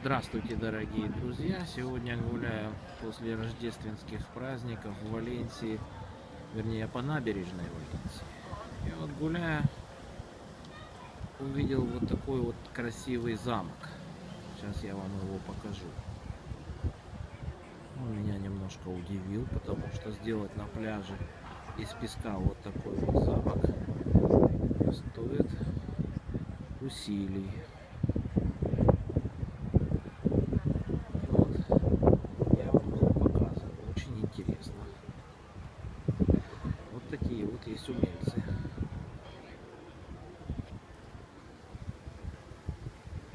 Здравствуйте, дорогие друзья! Сегодня гуляю после рождественских праздников в Валенсии, вернее по набережной Валенсии. И вот гуляя, увидел вот такой вот красивый замок. Сейчас я вам его покажу. Он меня немножко удивил, потому что сделать на пляже из песка вот такой вот замок стоит усилий. такие вот есть умельцы.